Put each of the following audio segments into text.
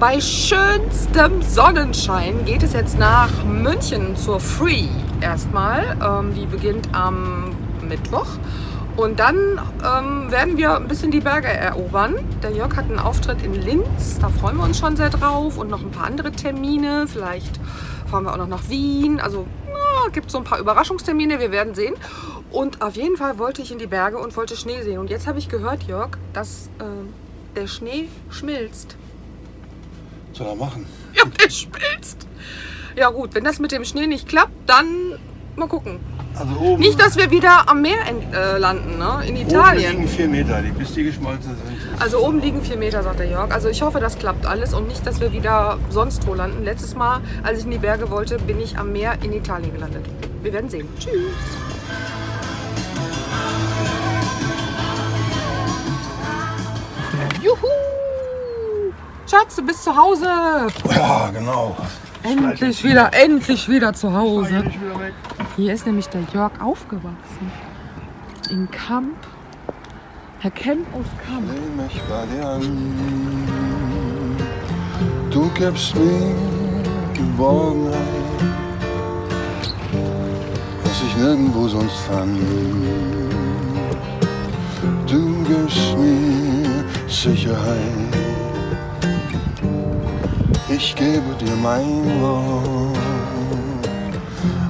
Bei schönstem Sonnenschein geht es jetzt nach München zur Free erstmal. Ähm, die beginnt am Mittwoch. Und dann ähm, werden wir ein bisschen die Berge erobern. Der Jörg hat einen Auftritt in Linz, da freuen wir uns schon sehr drauf. Und noch ein paar andere Termine. Vielleicht fahren wir auch noch nach Wien. Also gibt so ein paar Überraschungstermine, wir werden sehen. Und auf jeden Fall wollte ich in die Berge und wollte Schnee sehen. Und jetzt habe ich gehört, Jörg, dass äh, der Schnee schmilzt. Soll er machen? Ja, der schmilzt. Ja gut, wenn das mit dem Schnee nicht klappt, dann mal gucken. Also oben, Nicht, dass wir wieder am Meer in, äh, landen, ne? in oben liegen Italien. vier Meter, die, bis die geschmolzen sind. Also oben liegen vier Meter, sagt der Jörg. Also ich hoffe, das klappt alles und nicht, dass wir wieder sonst wo landen. Letztes Mal, als ich in die Berge wollte, bin ich am Meer in Italien gelandet. Wir werden sehen. Tschüss. Schatz, du bist zu Hause. Ja, genau. Endlich wieder, endlich wieder zu Hause. Ich. Hier ist nämlich der Jörg aufgewachsen. In Kamp. Herr Kemp aus Kamp. Nimm mich bei dir an. Du gibst mir Geborgenheit, was ich nirgendwo sonst fand. Du gibst mir Sicherheit. Ich gebe dir mein Wort.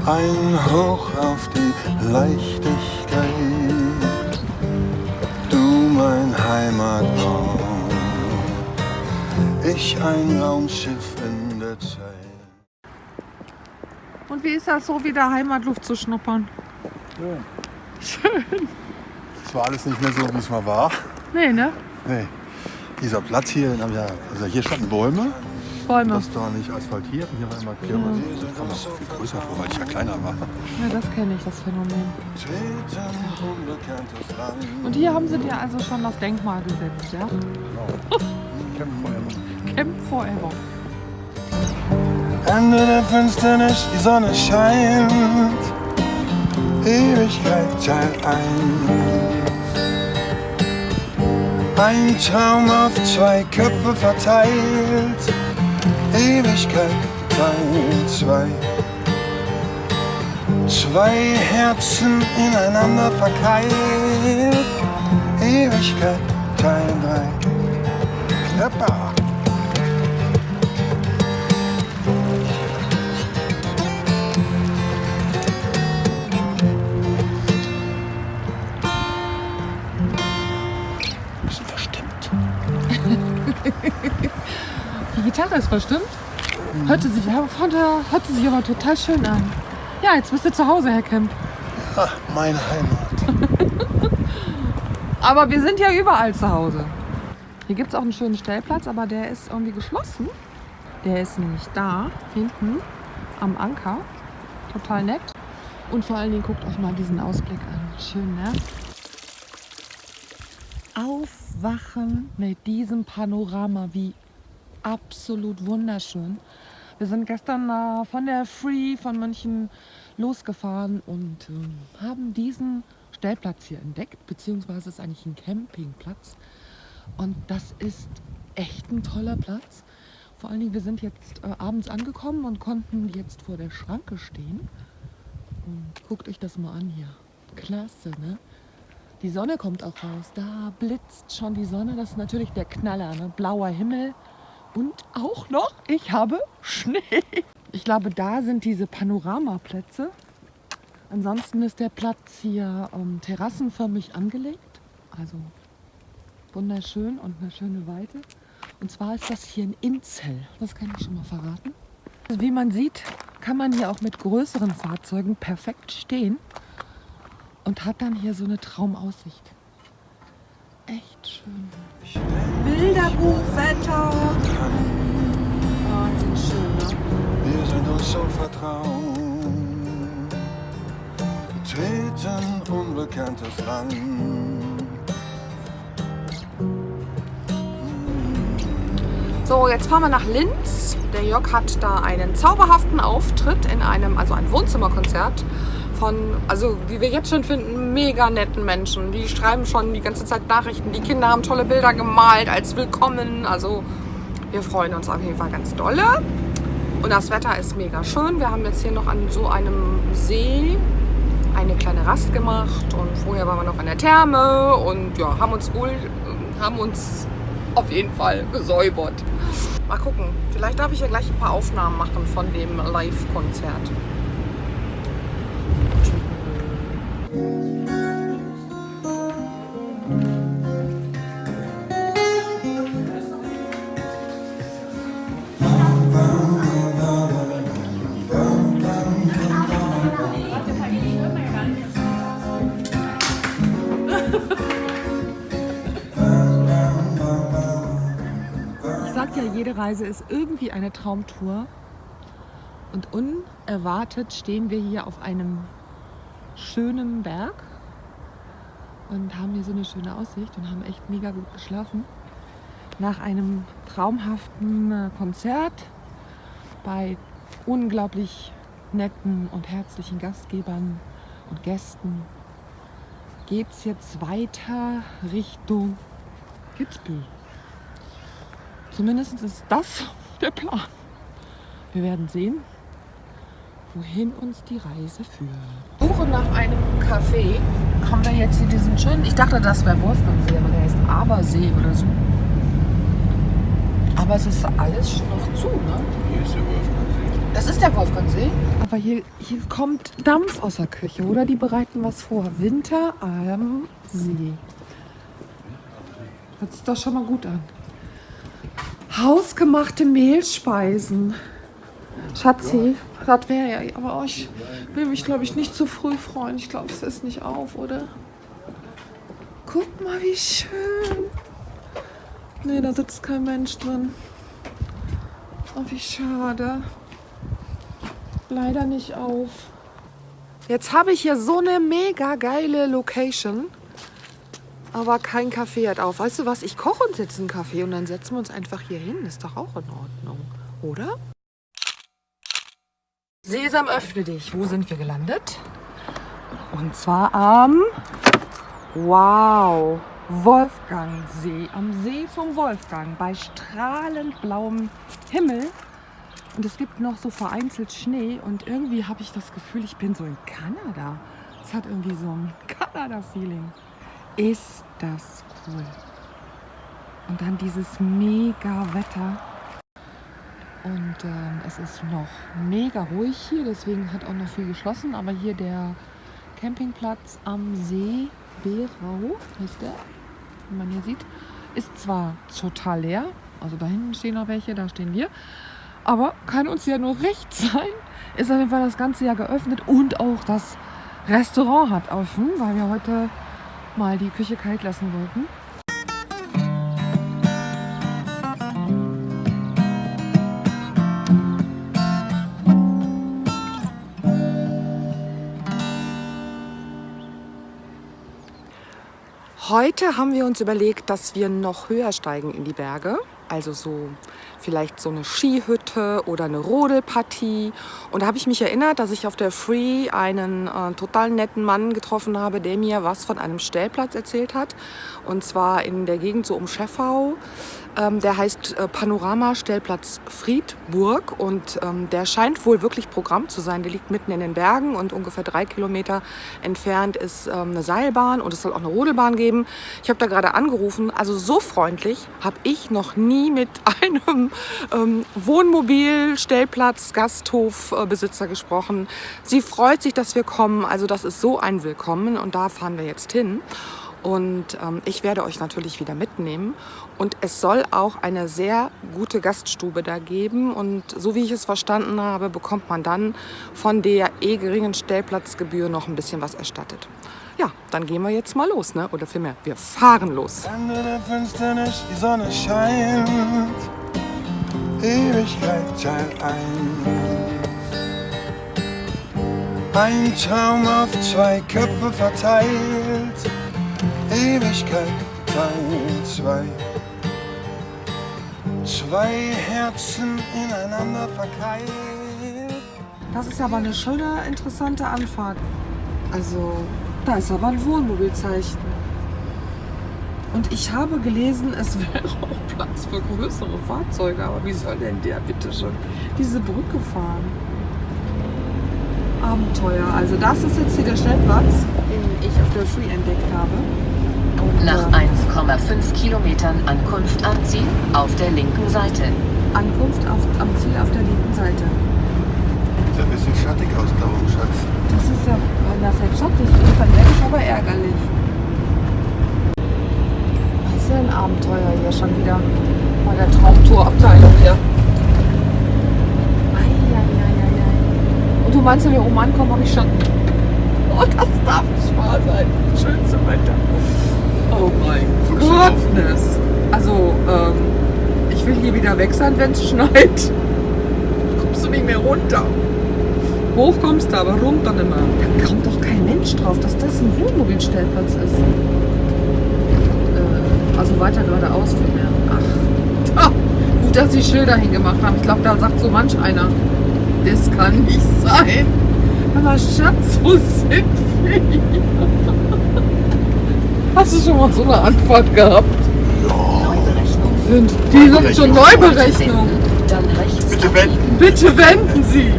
Ein Hoch auf die Leichtigkeit. Du mein Heimatort. Ich ein Raumschiff in der Zeit. Und wie ist das so, wieder Heimatluft zu schnuppern? Es war alles nicht mehr so, wie es mal war. Nee, ne? Nee. Dieser Platz hier, also hier standen Bäume, Bäume. das da nicht asphaltiert und hier war immer Kirmes. Das kam noch viel größer vor, weil ich ja kleiner war. Ja, das kenne ich, das Phänomen. Und hier haben sie dir also schon das Denkmal gesetzt, ja? Camp Forever. Camp Forever. Ende der Finsternis, die Sonne scheint. Ewigkeit Teil 1. Ein Traum auf zwei Köpfe verteilt. Ewigkeit Teil 2. Zwei Herzen ineinander verkeilt. Ewigkeit Teil 3. Knapper. Die Gitarre ist verstimmt. Hörte sich, hörte sich aber total schön an. Ja, jetzt bist du zu Hause, Herr Kemp. Ah, meine Heimat. Aber wir sind ja überall zu Hause. Hier gibt es auch einen schönen Stellplatz, aber der ist irgendwie geschlossen. Der ist nämlich da, hinten am Anker. Total nett. Und vor allen Dingen guckt euch mal diesen Ausblick an. Schön, ne? Aufwachen mit diesem Panorama, wie absolut wunderschön. Wir sind gestern äh, von der Free von München losgefahren und ähm, haben diesen Stellplatz hier entdeckt, beziehungsweise ist eigentlich ein Campingplatz. Und das ist echt ein toller Platz. Vor allen Dingen, wir sind jetzt äh, abends angekommen und konnten jetzt vor der Schranke stehen. Und guckt euch das mal an hier. Klasse, ne? Die Sonne kommt auch raus. Da blitzt schon die Sonne. Das ist natürlich der Knaller, ne? Blauer Himmel. Und auch noch, ich habe Schnee. Ich glaube, da sind diese Panoramaplätze. Ansonsten ist der Platz hier ähm, terrassenförmig angelegt. Also wunderschön und eine schöne Weite. Und zwar ist das hier ein Inzell. Das kann ich schon mal verraten. Also wie man sieht, kann man hier auch mit größeren Fahrzeugen perfekt stehen und hat dann hier so eine Traumaussicht. Echt schön. Bilderbuchwetter. Wahnsinn schön, ne? Wir sind uns so vertraut. Treten unbekanntes Land. So, jetzt fahren wir nach Linz. Der Jörg hat da einen zauberhaften Auftritt in einem, also ein Wohnzimmerkonzert von, also wie wir jetzt schon finden, mega netten Menschen. Die schreiben schon die ganze Zeit Nachrichten. Die Kinder haben tolle Bilder gemalt als Willkommen. Also Wir freuen uns auf jeden Fall ganz dolle. Und das Wetter ist mega schön. Wir haben jetzt hier noch an so einem See eine kleine Rast gemacht und vorher waren wir noch in der Therme und ja, haben uns wohl, haben uns auf jeden Fall gesäubert. Mal gucken, vielleicht darf ich ja gleich ein paar Aufnahmen machen von dem Live-Konzert. Sag ja, jede Reise ist irgendwie eine Traumtour. Und unerwartet stehen wir hier auf einem schönen Berg und haben hier so eine schöne Aussicht und haben echt mega gut geschlafen. Nach einem traumhaften äh, Konzert bei unglaublich netten und herzlichen Gastgebern und Gästen geht es jetzt weiter Richtung Kitzbühel. Zumindest ist das der Plan. Wir werden sehen, wohin uns die Reise führt. Suche nach einem Café. Haben wir jetzt hier diesen schönen, ich dachte, das wäre Wolfgangsee, aber der heißt Abersee oder so. Aber es ist alles noch zu, ne? Hier ist der Wolfgangsee. Das ist der Wolfgangsee. Aber hier, hier kommt Dampf aus der Küche, oder? Die bereiten was vor. Winter am See. Hört sich doch schon mal gut an. Hausgemachte Mehlspeisen. Schatzi, das wäre ja, aber ich will mich, glaube ich, nicht zu früh freuen. Ich glaube, es ist nicht auf, oder? Guck mal, wie schön. Nee, da sitzt kein Mensch drin. Oh, wie schade. Leider nicht auf. Jetzt habe ich hier so eine mega geile Location. Aber kein Kaffee hat auf. Weißt du was? Ich koche uns jetzt einen Kaffee und dann setzen wir uns einfach hier hin. Ist doch auch in Ordnung, oder? Sesam, öffne dich. Wo sind wir gelandet? Und zwar am Wow Wolfgangsee. Am See vom Wolfgang bei strahlend blauem Himmel. Und es gibt noch so vereinzelt Schnee und irgendwie habe ich das Gefühl, ich bin so in Kanada. Es hat irgendwie so ein Kanada-Feeling. Ist das cool. Und dann dieses mega Wetter. Und ähm, es ist noch mega ruhig hier, deswegen hat auch noch viel geschlossen. Aber hier der Campingplatz am See Berau, heißt der, wie man hier sieht, ist zwar total leer. Also da hinten stehen noch welche, da stehen wir. Aber kann uns ja nur recht sein. Ist auf jeden Fall das ganze Jahr geöffnet und auch das Restaurant hat offen, weil wir heute mal die Küche kalt lassen wollten. Heute haben wir uns überlegt, dass wir noch höher steigen in die Berge. Also so vielleicht so eine Skihütte oder eine Rodelpartie. Und da habe ich mich erinnert, dass ich auf der Free einen äh, total netten Mann getroffen habe, der mir was von einem Stellplatz erzählt hat. Und zwar in der Gegend so um Scheffau. Ähm, der heißt äh, Panorama-Stellplatz Friedburg und ähm, der scheint wohl wirklich Programm zu sein. Der liegt mitten in den Bergen und ungefähr drei Kilometer entfernt ist ähm, eine Seilbahn und es soll auch eine Rodelbahn geben. Ich habe da gerade angerufen, also so freundlich habe ich noch nie mit einem Wohnmobil, Stellplatz, Gasthofbesitzer gesprochen. Sie freut sich, dass wir kommen, also das ist so ein Willkommen und da fahren wir jetzt hin. Und ähm, ich werde euch natürlich wieder mitnehmen. Und es soll auch eine sehr gute Gaststube da geben. Und so wie ich es verstanden habe, bekommt man dann von der eh geringen Stellplatzgebühr noch ein bisschen was erstattet. Ja, dann gehen wir jetzt mal los, ne? Oder vielmehr, wir fahren los. Ende der Finsternis, die Sonne scheint. Ewigkeit Teil 1. Ein Traum auf zwei Köpfe verteilt. Ewigkeit Teil 2. Zwei Herzen ineinander verkeilt. Das ist aber eine schöne, interessante Anfahrt. Also, da ist aber ein Wohnmobilzeichen. Und ich habe gelesen, es wäre auch Platz für größere Fahrzeuge. Aber wie soll denn der bitte schon diese Brücke fahren? Abenteuer. Also das ist jetzt hier der Stellplatz, den ich auf der Free entdeckt habe. Nach äh, 1,5 Kilometern Ankunft am Ziel auf der linken Seite. Ankunft auf, am Ziel auf der linken Seite. Sieht ein bisschen schattig aus da oben, Schatz. Das ist ja einerseits schattig, andererseits aber ärgerlich. Das ist ja ein Abenteuer hier schon wieder. Bei der Traumtourabteilung hier. Eieieiei. Und du meinst, wenn wir oben ankommen, habe ich schon. Oh, das darf nicht wahr sein. Schönste Wetter. Oh mein? Gottness. Also, ähm, ich will hier wieder weg sein, wenn es schneit. Kommst du nicht mehr runter. Hoch kommst du, aber runter nicht mehr. Da kommt doch kein Mensch drauf, dass das ein Wohnmobilstellplatz ist. Äh, also weiter geradeaus vielmehr. Ach, gut, dass sie Schilder hingemacht haben. Ich glaube, da sagt so manch einer, das kann nicht sein. Aber Schatz, wo sind wir? Hast du schon mal so eine Anfahrt gehabt? Neuberechnung. Sind, die sind schon Neuberechnung. Bitte wenden. Bitte wenden Sie!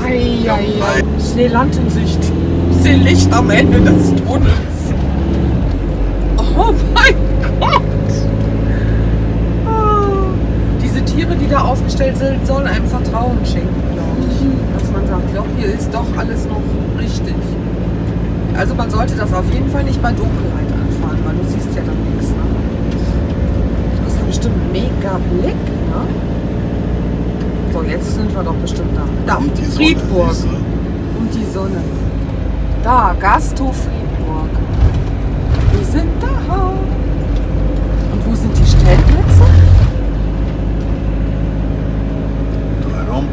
Eieiei. Ich sehe Land in Sicht. Ich sehe Licht am Ende des Tunnels. Oh mein Gott! Ah. Diese Tiere, die da aufgestellt sind, sollen einem Vertrauen schenken, glaube ich. Dass man sagt, ja, hier ist doch alles noch richtig. Also man sollte das auf jeden Fall nicht bei Dunkelheit anfahren, weil du siehst ja dann nichts. Ne? Das ist ja bestimmt ein mega Blick, ne? So, jetzt sind wir doch bestimmt da. Da, Und die Sonne, Friedburg. du? Und die Sonne. Da, Gasthof Friedburg. Wir sind da. Und wo sind die Stellplätze? Warum?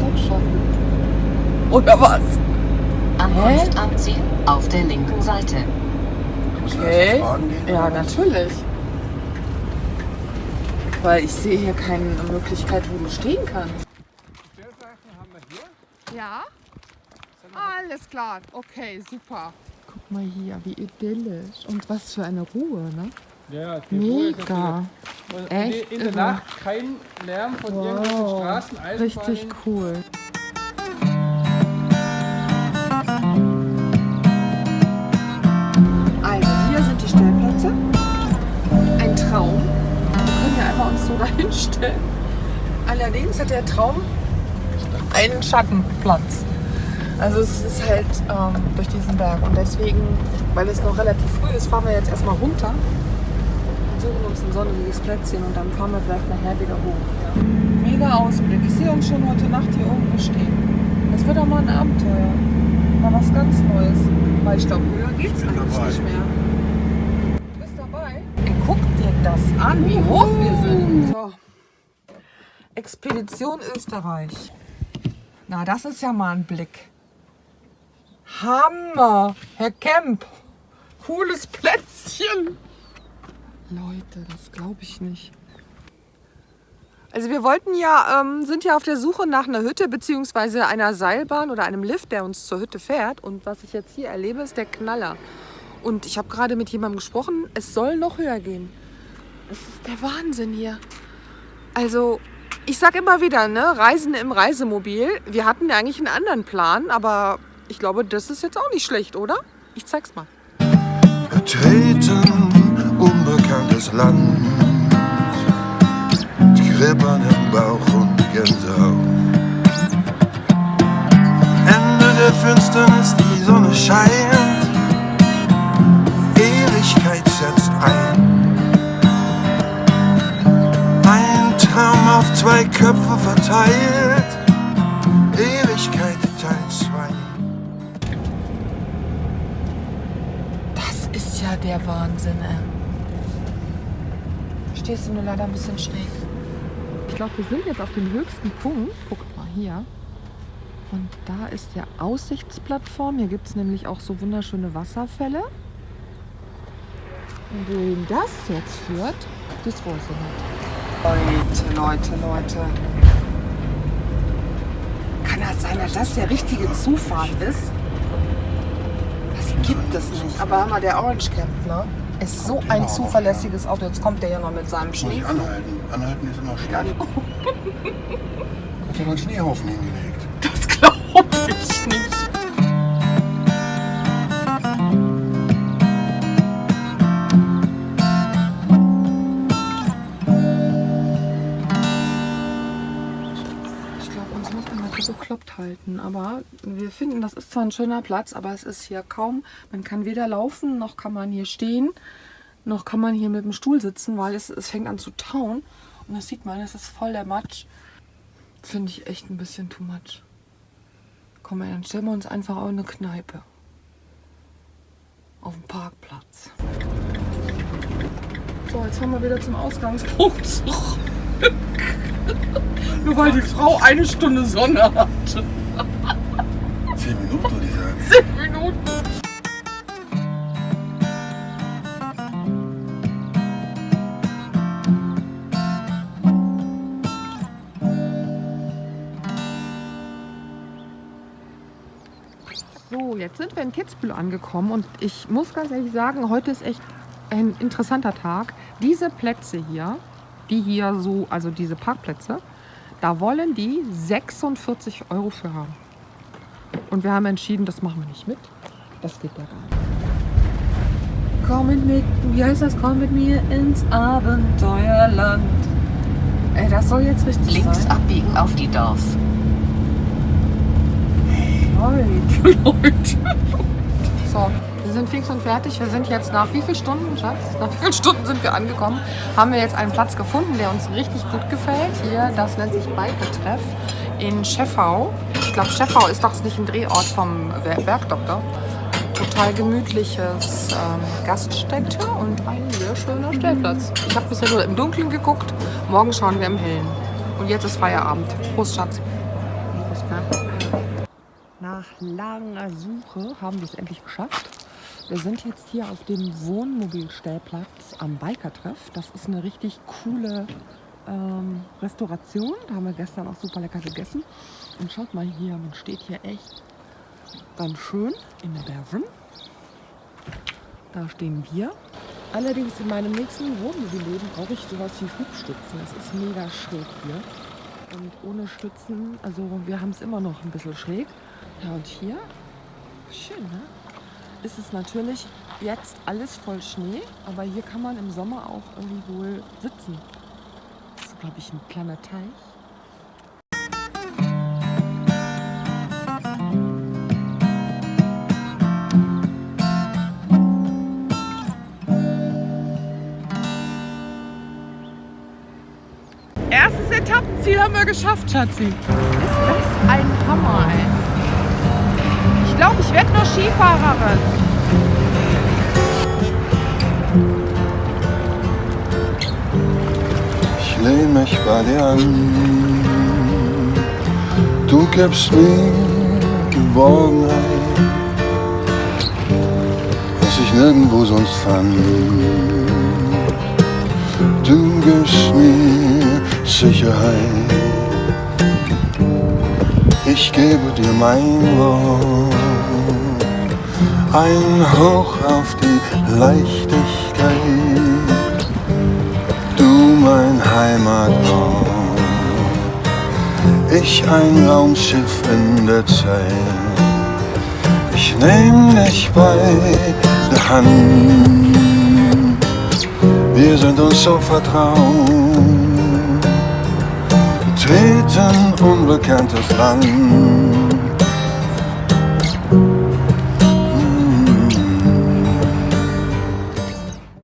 Doch schon. Oder was? Ankunft am Ziel auf der linken Seite. Wir Okay. Ja, natürlich. Weil ich sehe hier keine Möglichkeit, wo du stehen kannst. Ja? Alles klar. Okay, super. Guck mal hier, wie idyllisch. Und was für eine Ruhe, ne? Ja, die Ruhe ist Mega. Und Echt in der. Nacht kein Lärm von irgendwelchen Wow. Straßen, Richtig cool. Uns so dahin stellen. Allerdings hat der Traum einen Schattenplatz. Also es ist halt ähm, durch diesen Berg und deswegen, weil es noch relativ früh ist, fahren wir jetzt erstmal runter und suchen uns ein sonniges Plätzchen und dann fahren wir vielleicht nachher wieder hoch. Mega Ausblick. Ich sehe uns schon heute Nacht hier irgendwo stehen. Das wird auch mal ein Abenteuer. Mal was ganz Neues. Weil ich glaube, höher geht's eigentlich dabei. nicht mehr. Du bist dabei? Ey, guck dir das an, wie hoch wir sind. So. Expedition Österreich. Na, das ist ja mal ein Blick. Hammer, Herr Kemp. Cooles Plätzchen. Leute, das glaube ich nicht. Also wir wollten ja, ähm, sind ja auf der Suche nach einer Hütte beziehungsweise einer Seilbahn oder einem Lift, der uns zur Hütte fährt. Und was ich jetzt hier erlebe, ist der Knaller. Und ich habe gerade mit jemandem gesprochen, es soll noch höher gehen. Das ist der Wahnsinn hier. Also, ich sag immer wieder, ne, Reisen im Reisemobil. Wir hatten ja eigentlich einen anderen Plan, aber ich glaube, das ist jetzt auch nicht schlecht, oder? Ich zeig's mal. Betreten unbekanntes Land. Kribbern im Bauch und Gänsehaut. Ende der Finsternis, die Sonne scheint. Ewigkeit Traum auf zwei Köpfe verteilt. Ewigkeit Teil 2. Das ist ja der Wahnsinn, ey. Stehst du nur leider ein bisschen schräg. Ich glaube, wir sind jetzt auf dem höchsten Punkt. Guckt mal hier. Und da ist der Aussichtsplattform. Hier gibt es nämlich auch so wunderschöne Wasserfälle. Und wohin das jetzt führt, das weiß ich nicht. Leute, Leute, Leute. Kann das sein, dass das der richtige Zufall ist? Das gibt es nicht. Aber hör mal, der Orange Camp, ne? Ist so ein zuverlässiges Auto. Jetzt kommt der ja noch mit seinem Muss ich Schnee. anhalten. Anhalten ist immer schlecht. Hat einen Schneehaufen hingelegt. Bekloppt halten. Aber wir finden, das ist zwar ein schöner Platz, aber es ist hier kaum. Man kann weder laufen, noch kann man hier stehen, noch kann man hier mit dem Stuhl sitzen, weil es, es fängt an zu tauen. Und das sieht man, es ist voll der Matsch. Finde ich echt ein bisschen too much. Komm, dann stellen wir uns einfach auch in eine Kneipe. Auf dem Parkplatz. So, jetzt fahren wir wieder zum Ausgangspunkt. Nur weil die Frau eine Stunde Sonne hatte. Zehn Minuten, würde ich sagen. Zehn Minuten. So, jetzt sind wir in Kitzbühel angekommen und ich muss ganz ehrlich sagen, heute ist echt ein interessanter Tag. Diese Plätze hier, die hier so, also diese Parkplätze, da wollen die 46 Euro für haben. Und wir haben entschieden, das machen wir nicht mit. Das geht ja gar nicht. Komm mit, mit, wie heißt das? Komm mit mir ins Abenteuerland. Ey, das soll jetzt richtig Links sein. abbiegen auf die Dorf. Leute, Leute. So, fix und fertig. Wir sind jetzt nach wie vielen Stunden, Schatz? Nach wie vielen Stunden sind wir angekommen? Haben wir jetzt einen Platz gefunden, der uns richtig gut gefällt. Hier, das nennt sich Biker-Treff in Scheffau. Ich glaube, Scheffau ist doch nicht ein Drehort vom Bergdoktor. Total gemütliches ähm, Gaststätte und ein sehr schöner Stellplatz. Ich habe bisher nur im Dunkeln geguckt. Morgen schauen wir im Hellen. Und jetzt ist Feierabend. Prost, Schatz. Nach langer Suche haben wir es endlich geschafft. Wir sind jetzt hier auf dem Wohnmobilstellplatz am Biker-Treff. Das ist eine richtig coole ähm, Restauration. Da haben wir gestern auch super lecker gegessen. Und schaut mal hier, man steht hier echt ganz schön in der Bergen. Da stehen wir. Allerdings in meinem nächsten Wohnmobilleben brauche ich sowas wie Hubstützen. Es ist mega schräg hier. Und ohne Stützen, also wir haben es immer noch ein bisschen schräg. Ja, und hier, schön, ne? Ist es natürlich jetzt alles voll Schnee, aber hier kann man im Sommer auch irgendwie wohl sitzen. Das ist, glaube ich, ein kleiner Teich. Erstes Etappenziel haben wir geschafft, Schatzi. Ist das ein Hammer, ey. Ich glaube, ich werde nur Skifahrerin. Ich lehn mich bei dir an. Du gibst mir Geborgenheit, was ich nirgendwo sonst fand. Du gibst mir Sicherheit. Ich gebe dir mein Wort. Ein Hoch auf die Leichtigkeit du mein Heimatort. Ich ein Raumschiff in der Zeit. Ich nehm dich bei der Hand. Wir sind uns so vertraut. Treten unbekanntes Land.